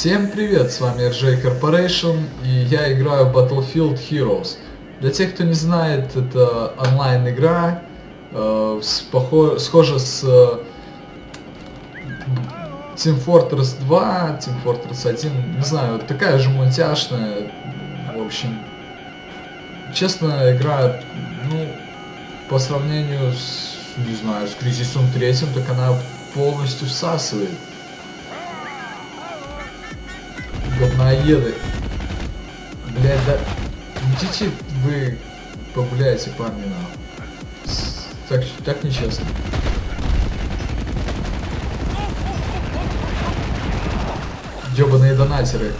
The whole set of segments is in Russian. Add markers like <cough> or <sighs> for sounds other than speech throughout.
Всем привет, с вами RJ Corporation, и я играю Battlefield Heroes. Для тех, кто не знает, это онлайн-игра, э, с, похо- схожа с э, Team Fortress 2, Team Fortress 1, не знаю, такая же мультяшная, в общем. Честно, игра, ну, по сравнению с, не знаю, с Кризисом третьим, так она полностью всасывает. Говноеды. Блять, да... Идите вы погуляйте, парни, на. Так, так нечестно. Ёбаные донатеры.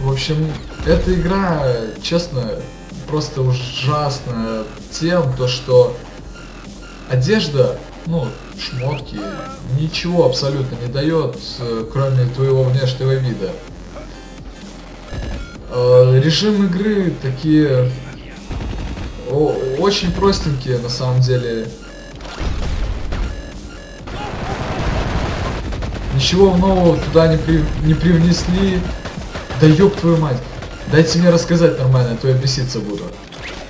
В общем, эта игра, честно, просто ужасна тем, то что одежда, ну, шмотки, ничего абсолютно не дает, э, кроме твоего внешнего вида. Э, Режим игры такие очень простенькие на самом деле. Ничего нового туда не, при- не привнесли. Да ёб твою мать. Дайте мне рассказать нормально, а то я беситься буду.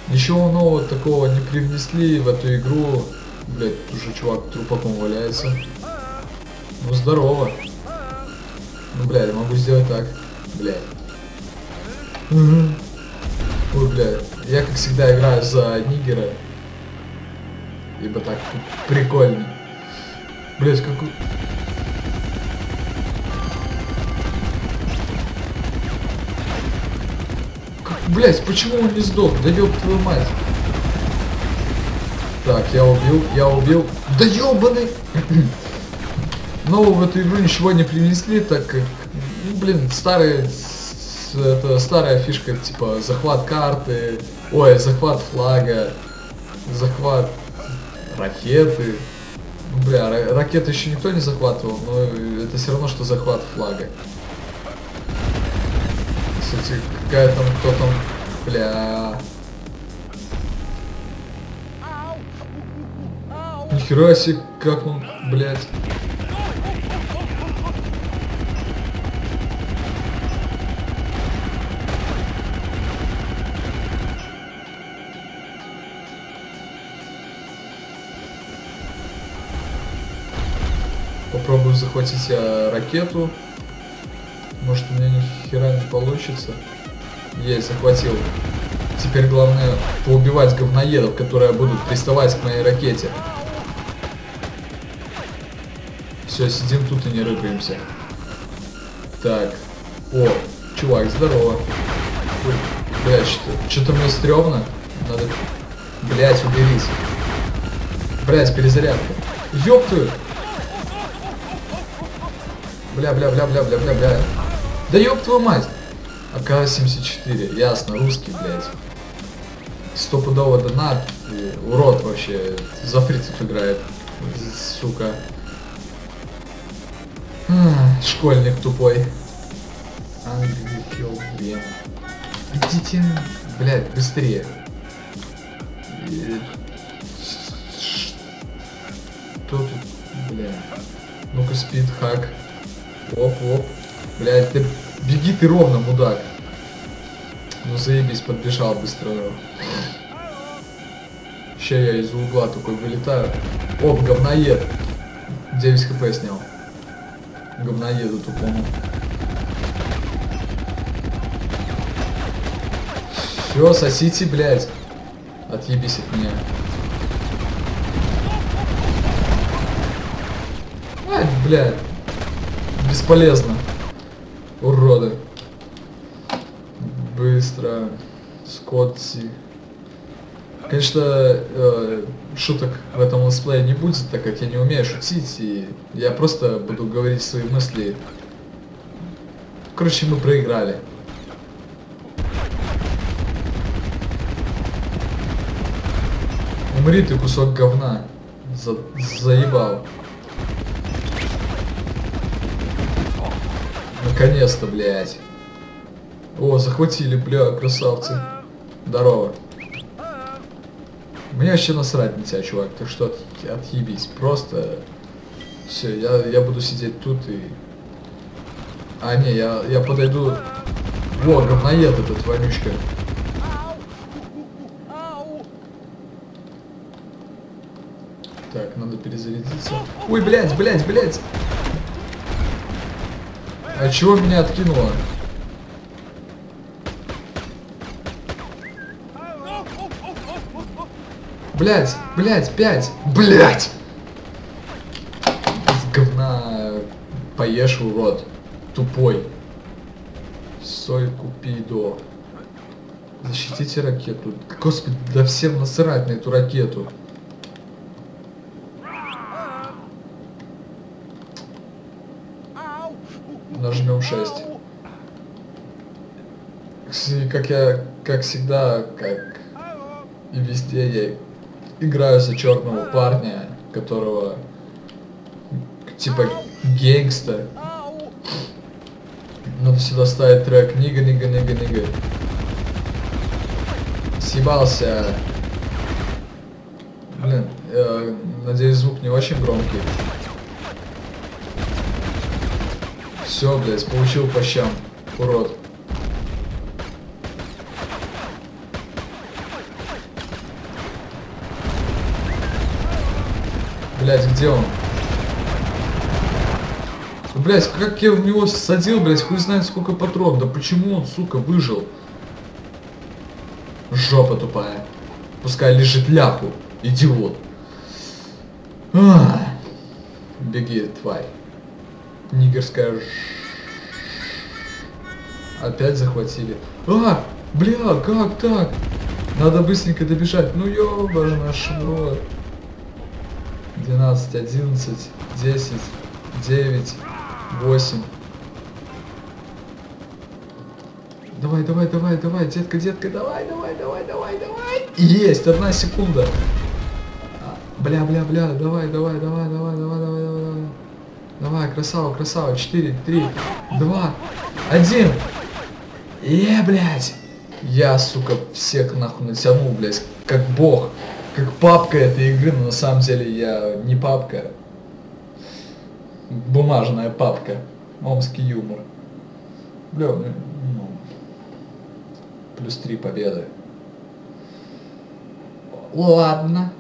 Ничего нового такого не привнесли в эту игру. Блять, уже чувак трупаком валяется. Ну здорово. Ну блядь, я могу сделать так. Блядь. Мгм. Ой, блядь. Я как всегда играю за нигера. Ибо так прикольно. Блять, какой... Как, блять, почему он не сдох? Да ёб твою мать. Так, я убил, я убил. Да ёбаный! <clears throat> Нового в эту игру ничего не принесли, так как, ну, блин, старые, это старая фишка, типа, захват карты, ой, захват флага, захват ракеты. Ну, бля, ра- ракеты еще никто не захватывал, но это все равно, что захват флага. Кстати, какая там, кто там, бля... Нихера себе, как он, блядь. Попробую захватить я ракету. Может у меня ни хера не получится. Есть, захватил. Теперь главное поубивать говноедов, которые будут приставать к моей ракете. Все, сидим тут и не рыпаемся. Так. О, чувак, здорово. Что- что-то мне стрёмно. Надо... Блядь, уберись. Блядь, перезарядка. Ёб твою! Бля, бля, бля, бля, бля, бля, бля. Да ёб твою мать! АК-74, ясно, русский, блядь. Стопудово донат, урод вообще, за фрицев играет, сука. Школьник тупой. Kill Game. Идите, блядь, быстрее. Что тут, бля? Ну-ка, спид, хак. Оп, оп. Блядь, ты беги ты ровно, мудак. Ну заебись, подбежал быстро. Ща я из угла такой вылетаю. Оп, говноед. 9 хп снял. Говноеду тупому. Все, сосите, блядь. Отъебись от меня. Ай, блядь. Бесполезно. Уроды. Быстро. Скотти. Конечно, э, шуток в этом летсплее не будет, так как я не умею шутить, и я просто буду говорить свои мысли. Короче, мы проиграли. Умри ты, кусок говна. За- заебал. Наконец-то, блядь. О, захватили, бля, красавцы. Здорово. Мне вообще насрать на тебя, чувак, так что от, отъебись. Просто все, я, я буду сидеть тут и А, не, я, я подойду... Во, говноед этот вонючка. Так, надо перезарядиться. Ой, блядь, блядь, блядь. А чего меня откинуло? Блять, блять, пять, блять! Из говна поешь, урод. Тупой. Соль купи до. Защитите ракету. Господи, да всем насрать на эту ракету. Нажмем 6. Кстати, Как я, как всегда, как и везде, я играю за черного парня, которого типа гейнгста. Надо сюда ставить трек Нига, Нига, Нига, Нига. Съебался. Блин, э, надеюсь звук не очень громкий. Все, блядь, получил по щам. Урод. Блядь, где он? Блять, как я в него садил, блять, хуй знает сколько патрон. Да почему он, сука, выжил? Жопа тупая. Пускай лежит ляпу. Идиот. Ах. Беги, тварь. Нигерская. Опять захватили. А, бля, как так? Надо быстренько добежать. Ну ёбаш наш рот. 12, 11, 10, 9, 8. Давай, давай, давай, давай, детка, детка, давай, давай, давай, давай, давай. Есть, одна секунда. А, Бля, бля, бля, давай, давай, давай, давай, давай, давай, давай, давай. Давай, красава, красава. 4, 3, 2, 1. Е, блядь. Я, сука, всех нахуй натянул, блядь, как бог. Как папка этой игры, но на самом деле я не папка. Бумажная папка. Омский юмор. Бля, ну, ну, плюс три победы. Ладно.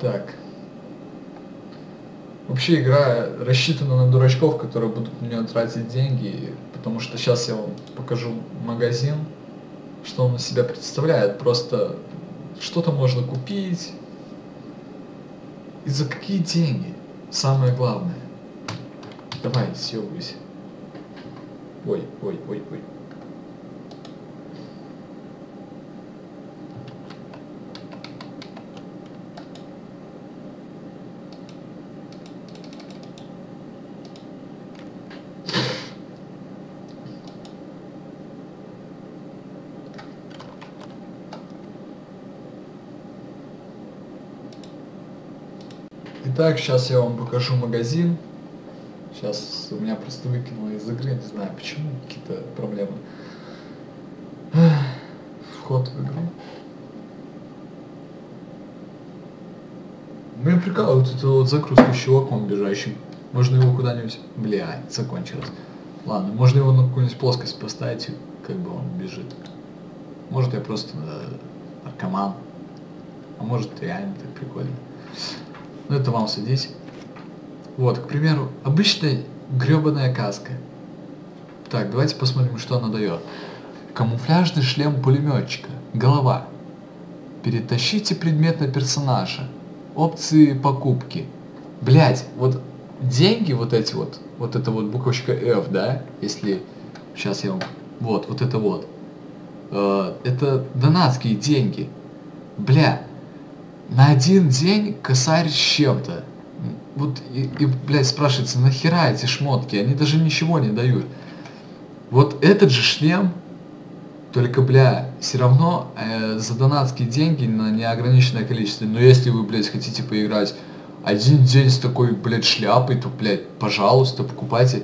Так. Вообще игра рассчитана на дурачков, которые будут на нее тратить деньги, потому что сейчас я вам покажу магазин, что он из себя представляет. Просто что-то можно купить. И за какие деньги? Самое главное. Давай, съебывайся. Ой, ой, ой, ой. Итак, сейчас я вам покажу магазин. Сейчас у меня просто выкинуло из игры, не знаю почему, какие-то проблемы. <sighs> Вход в игру. Меня прикалывает это вот загрузка с чуваком бежащим. Можно его куда-нибудь... Бля, закончилось. Ладно, можно его на какую-нибудь плоскость поставить, как бы он бежит. Может я просто наркоман. А может реально так прикольно. Ну это вам судить. Вот, к примеру, обычная гребаная каска. Так, давайте посмотрим, что она дает. Камуфляжный шлем пулеметчика. Голова. Перетащите предмет на персонажа. Опции покупки. Блять, вот деньги вот эти вот, вот это вот буквочка F, да, если сейчас я вам, вот, вот это вот, э, это донатские деньги. Бля, на один день косарь с чем-то. Вот и, и, блядь, спрашивается, нахера эти шмотки? Они даже ничего не дают. Вот этот же шлем, только, бля, все равно э, за донатские деньги на неограниченное количество. Но если вы, блядь, хотите поиграть один день с такой, блядь, шляпой, то, блядь, пожалуйста, покупайте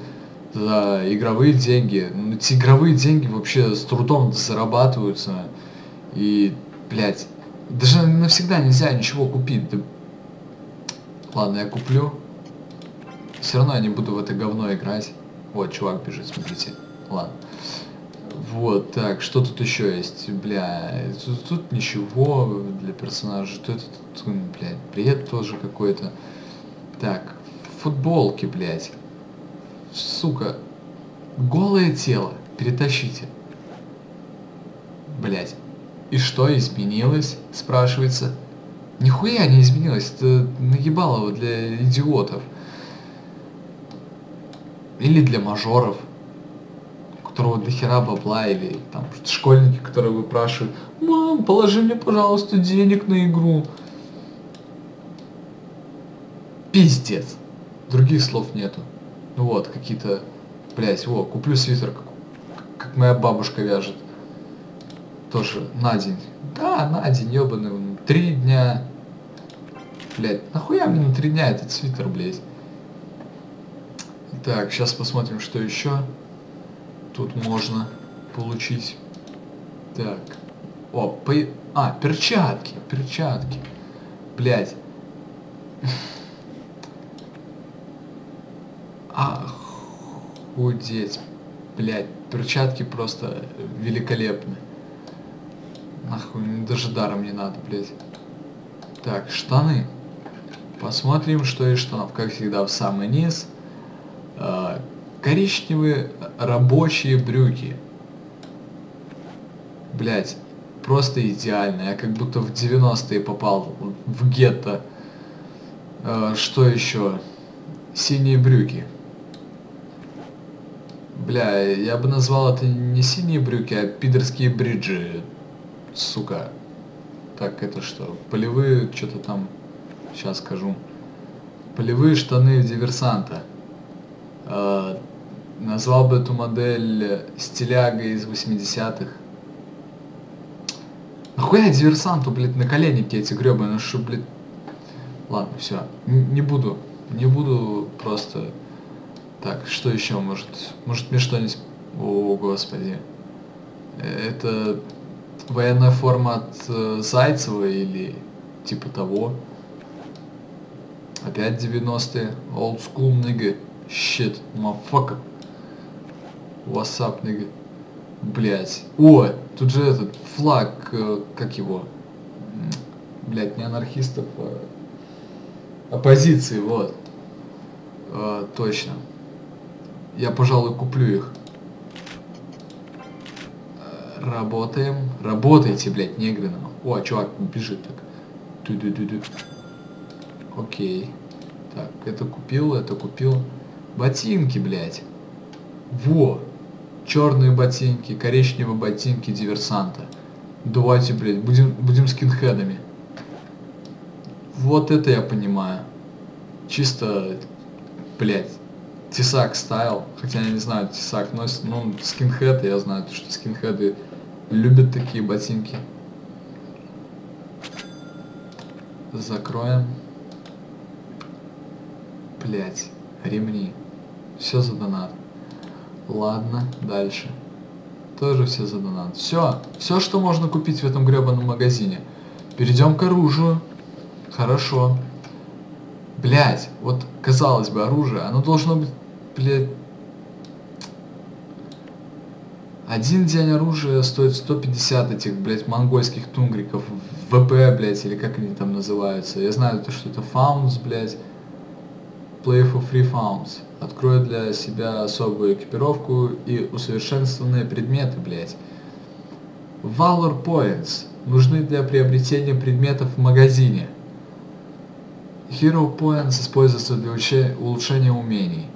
за игровые деньги. Ну, эти игровые деньги вообще с трудом зарабатываются. И, блядь, даже навсегда нельзя ничего купить. Да... Ладно, я куплю. Все равно я не буду в это говно играть. Вот, чувак бежит, смотрите. Ладно. Вот, так, что тут еще есть? Бля, тут, тут ничего для персонажа. Что это тут, блядь, бред тоже какой-то. Так, футболки, блядь. Сука. Голое тело. Перетащите. Блядь. И что изменилось? Спрашивается. Нихуя не изменилось. Это наебалово для идиотов. Или для мажоров которого до хера бабла, или там школьники, которые выпрашивают, мам, положи мне, пожалуйста, денег на игру. Пиздец. Других слов нету. Ну вот, какие-то, блять, о, куплю свитер, как, как моя бабушка вяжет. Тоже на день. Да, на день, ебаный, три дня. Блять, нахуя мне на три дня этот свитер, блять? Так, сейчас посмотрим, что еще тут можно получить. Так. О, по... А, перчатки, перчатки. Блять. Охудеть. Блять, перчатки просто великолепны. Нахуй, даже даром не надо, блять. Так, штаны. Посмотрим, что из штанов. Как всегда, в самый низ. А, коричневые рабочие брюки. Блять, просто идеально. Я как будто в 90-е попал в гетто. Э, что еще? Синие брюки. Бля, я бы назвал это не синие брюки, а пидорские бриджи. Сука. Так, это что? Полевые, что-то там... Сейчас скажу. Полевые штаны диверсанта. Э, Назвал бы эту модель стилягой из 80-х. Нахуя диверсанту, блядь, на коленники эти гребаные, что, блядь... Ладно, все. Не буду. Не буду просто... Так, что еще может? Может мне что-нибудь... О, господи. Это военная форма от э, Зайцева или типа того. Опять 90-е. Old school nigga. Shit, motherfucker. WhatsApp, нигга. Блять. О, тут же этот флаг, э, как его? Блять, не анархистов, а оппозиции, вот. А, точно. Я, пожалуй, куплю их. Работаем. Работайте, блядь, негры нам. О, чувак бежит так. Ту-ду-ду-ду. Окей. Так, это купил, это купил. Ботинки, блядь. Во! черные ботинки, коричневые ботинки диверсанта. Давайте, блядь, будем, будем скинхедами. Вот это я понимаю. Чисто, блядь, тесак стайл. Хотя я не знаю, тесак носит, ну, скинхед, я знаю, что скинхеды любят такие ботинки. Закроем. Блять, ремни. Все за донат. Ладно, дальше. Тоже все за донат. Все, все, что можно купить в этом гребаном магазине. Перейдем к оружию. Хорошо. Блять, вот казалось бы оружие, оно должно быть, блядь... Один день оружия стоит 150 этих, блядь, монгольских тунгриков. ВП, блядь, или как они там называются. Я знаю, что это фаунс, блядь. Play for free founds. Открою для себя особую экипировку и усовершенствованные предметы, блять. Valor Points нужны для приобретения предметов в магазине. Hero Points используются для улучшения умений.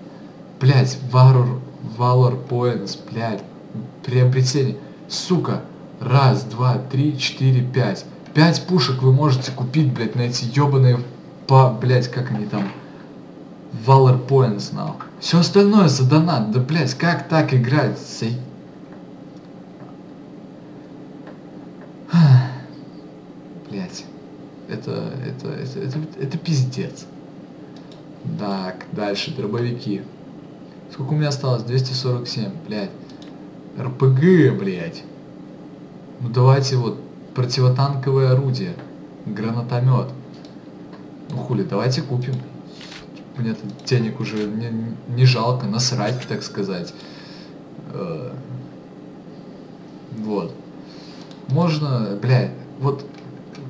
Блять, Valor, Valor Points, блять, приобретение. Сука, раз, два, три, четыре, пять. Пять пушек вы можете купить, блять, на эти ебаные, по, блять, как они там, Valor Points now. Все остальное за донат. Да, блядь, как так играть? Сей... <sighs> Блять. Это, это, это, это, это пиздец. Так, дальше, дробовики. Сколько у меня осталось? 247, блядь. РПГ, блядь. Ну давайте вот противотанковое орудие. Гранатомет. Ну хули, давайте купим. Мне тут денег уже не, не жалко, насрать, так сказать. Э, Вот. Можно, блядь, вот,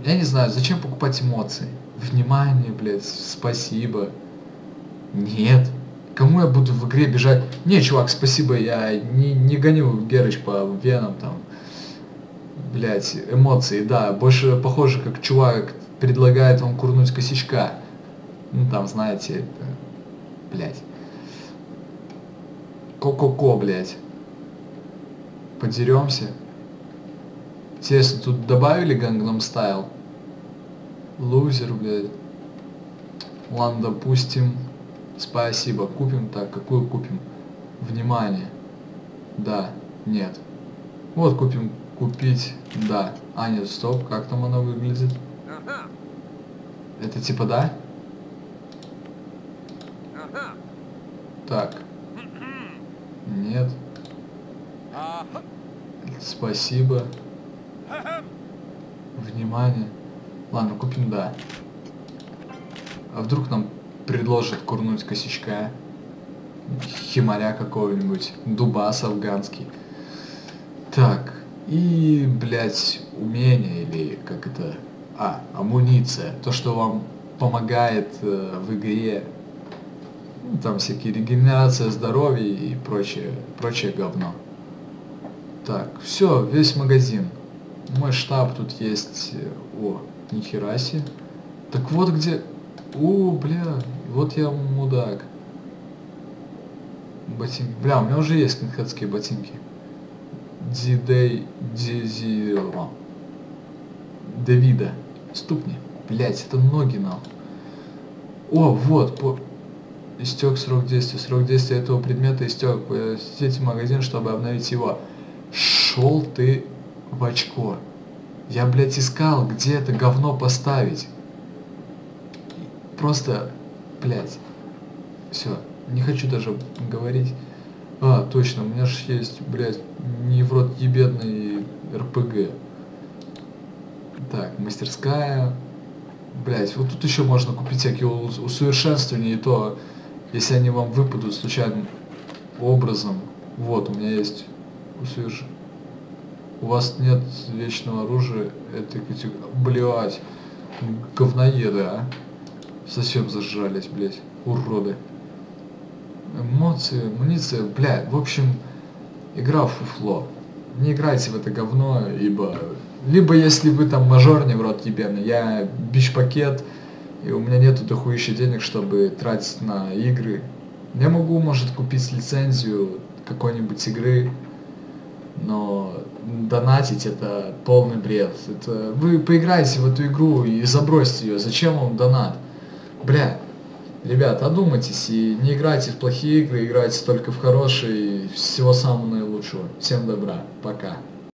я не знаю, зачем покупать эмоции? Внимание, блядь, спасибо. Нет. Кому я буду в игре бежать? Не, чувак, спасибо, я не, не гоню Герыч по венам там. Блять, эмоции, да. Больше похоже, как чувак предлагает вам курнуть косячка. Ну там, знаете, блять. Ко-ко-ко, блять. Подеремся. Интересно, тут добавили Gangnam Style? Лузер, блядь. Ладно, допустим. Спасибо. Купим так. Какую купим? Внимание. Да. Нет. Вот купим. Купить. Да. А, нет, стоп. Как там оно выглядит? Это типа да? Так. Нет. Спасибо. Внимание. Ладно, купим да. А вдруг нам предложат курнуть косячка? Химаря какого-нибудь. Дубас афганский. Так. И, блядь, умение или как это... А, амуниция. То, что вам помогает э, в игре. Ну, там всякие регенерация здоровья и прочее, прочее говно. Так, все, весь магазин. Мой штаб тут есть. О, нихера себе. Так вот где... О, бля, вот я мудак. Ботинки. Бля, у меня уже есть кинхедские ботинки. Дидей... Дизиро. Давида. Ступни. Блять, это ноги нахуй. О, вот, по... Истек срок действия. Срок действия этого предмета истек. Посетите магазин, чтобы обновить его. Шел ты в очко. Я, блядь, искал, где это говно поставить. Просто, блядь. Все, не хочу даже говорить. А, точно, у меня же есть, блядь, рот ебедный РПГ. Так, мастерская. Блять, вот тут еще можно купить всякие ус- усовершенствования, и то, если они вам выпадут случайным образом. Вот, у меня есть усоверш... У вас нет вечного оружия этой категории. Блять, говноеды, а. Совсем зажрались, блять, уроды. Эмоции, амуниция, блядь, в общем, игра в фуфло. Не играйте в это говно, ибо... Либо если вы там мажор не в рот ебеный, я бич-пакет, и у меня нету дохуища денег, чтобы тратить на игры. Я могу, может, купить лицензию какой-нибудь игры, но донатить это полный бред. Это вы поиграйте в эту игру и забросьте ее. Зачем вам донат? Бля, ребят, одумайтесь и не играйте в плохие игры, играйте только в хорошие. Всего самого наилучшего. Всем добра. Пока.